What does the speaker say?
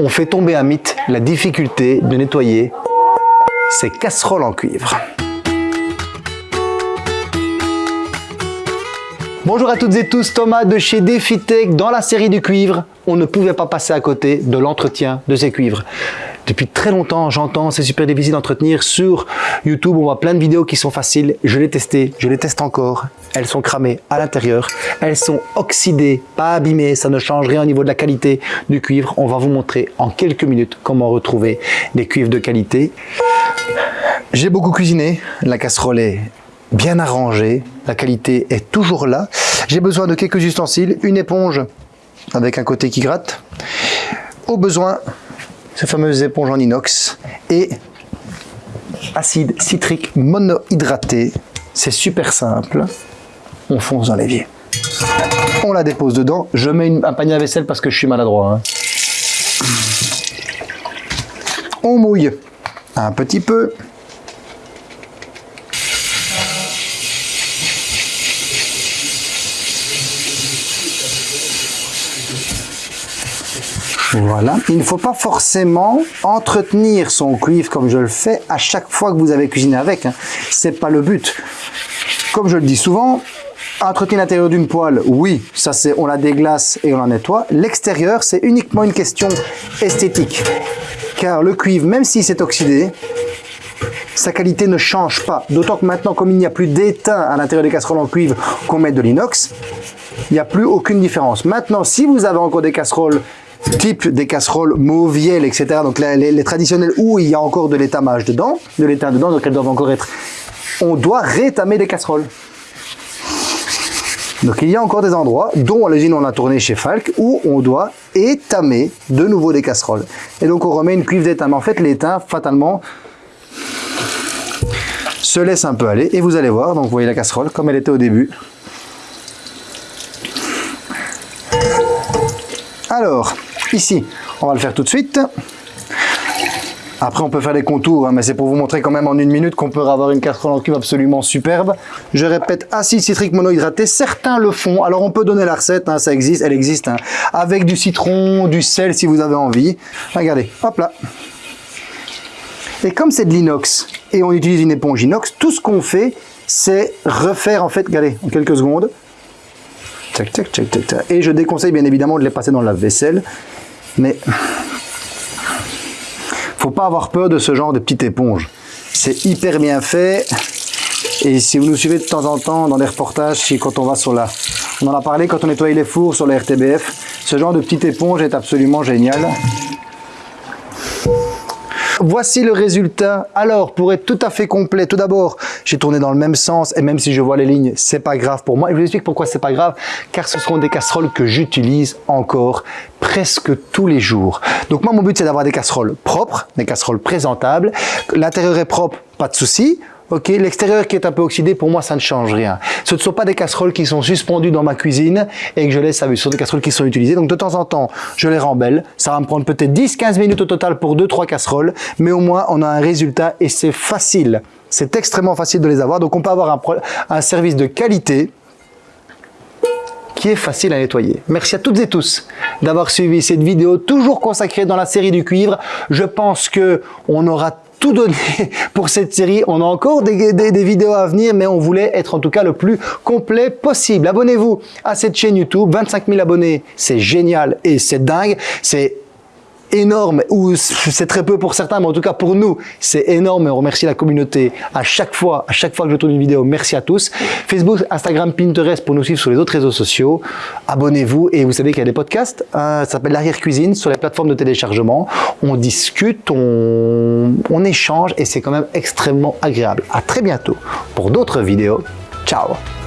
on fait tomber un mythe, la difficulté de nettoyer ces casseroles en cuivre. Bonjour à toutes et tous, Thomas de chez DefiTech. Dans la série du cuivre, on ne pouvait pas passer à côté de l'entretien de ces cuivres. Depuis très longtemps, j'entends, c'est super difficile d'entretenir. Sur YouTube, on voit plein de vidéos qui sont faciles. Je l'ai testé, je les teste encore. Elles sont cramées à l'intérieur. Elles sont oxydées, pas abîmées. Ça ne change rien au niveau de la qualité du cuivre. On va vous montrer en quelques minutes comment retrouver des cuivres de qualité. J'ai beaucoup cuisiné. La casserole est bien arrangée. La qualité est toujours là. J'ai besoin de quelques ustensiles. Une éponge avec un côté qui gratte. Au besoin, ces fameuses éponges en inox et acide citrique monohydraté. C'est super simple. On fonce dans l'évier. On la dépose dedans. Je mets un panier à vaisselle parce que je suis maladroit. Hein. On mouille un petit peu. Voilà. Il ne faut pas forcément entretenir son cuivre comme je le fais à chaque fois que vous avez cuisiné avec. Hein. Ce n'est pas le but. Comme je le dis souvent, entretenir l'intérieur d'une poêle, oui, ça c'est on la déglace et on la nettoie. L'extérieur, c'est uniquement une question esthétique. Car le cuivre, même s'il s'est oxydé, sa qualité ne change pas. D'autant que maintenant, comme il n'y a plus d'étain à l'intérieur des casseroles en cuivre qu'on met de l'inox, il n'y a plus aucune différence. Maintenant, si vous avez encore des casseroles type des casseroles mauvielles, etc. Donc les, les, traditionnelles où il y a encore de l'étamage dedans, de l'étain dedans, donc elles doivent encore être... On doit rétamer des casseroles. Donc il y a encore des endroits, dont à l'usine on a tourné chez Falk, où on doit étamer de nouveau des casseroles. Et donc on remet une cuivre d'étain. En fait l'étain, fatalement, se laisse un peu aller. Et vous allez voir, donc vous voyez la casserole comme elle était au début. Alors, Ici, on va le faire tout de suite. Après, on peut faire des contours, hein, mais c'est pour vous montrer quand même en une minute qu'on peut avoir une casserole en cuve absolument superbe. Je répète, acide citrique monohydraté, certains le font. Alors, on peut donner la recette, hein, ça existe, elle existe, hein, avec du citron, du sel si vous avez envie. Regardez, hop là. Et comme c'est de l'inox et on utilise une éponge inox, tout ce qu'on fait, c'est refaire en fait, regardez, en quelques secondes, et je déconseille bien évidemment de les passer dans la vaisselle. Mais faut pas avoir peur de ce genre de petite éponge. C'est hyper bien fait. Et si vous nous suivez de temps en temps dans des reportages, si quand on va sur la... On en a parlé quand on nettoyait les fours sur la RTBF. Ce genre de petite éponge est absolument génial. Voici le résultat. Alors, pour être tout à fait complet, tout d'abord, j'ai tourné dans le même sens et même si je vois les lignes, c'est pas grave pour moi. Et je vous explique pourquoi c'est pas grave, car ce seront des casseroles que j'utilise encore presque tous les jours. Donc moi, mon but, c'est d'avoir des casseroles propres, des casseroles présentables. L'intérieur est propre, pas de souci. Ok, l'extérieur qui est un peu oxydé, pour moi, ça ne change rien. Ce ne sont pas des casseroles qui sont suspendues dans ma cuisine et que je laisse à vue. Ce sont des casseroles qui sont utilisées. Donc, de temps en temps, je les rembelle. Ça va me prendre peut-être 10-15 minutes au total pour 2-3 casseroles. Mais au moins, on a un résultat et c'est facile. C'est extrêmement facile de les avoir. Donc, on peut avoir un, un service de qualité qui est facile à nettoyer. Merci à toutes et tous d'avoir suivi cette vidéo toujours consacrée dans la série du cuivre. Je pense que on aura tout donné pour cette série. On a encore des, vidéos à venir, mais on voulait être en tout cas le plus complet possible. Abonnez-vous à cette chaîne YouTube. 25 000 abonnés, c'est génial et c'est dingue. C'est énorme, ou c'est très peu pour certains, mais en tout cas pour nous, c'est énorme. On remercie la communauté à chaque fois, à chaque fois que je tourne une vidéo. Merci à tous. Facebook, Instagram, Pinterest pour nous suivre sur les autres réseaux sociaux. Abonnez-vous et vous savez qu'il y a des podcasts. ça s'appelle l'arrière cuisine sur les plateformes de téléchargement. On discute, on, on échange et c'est quand même extrêmement agréable. À très bientôt pour d'autres vidéos. Ciao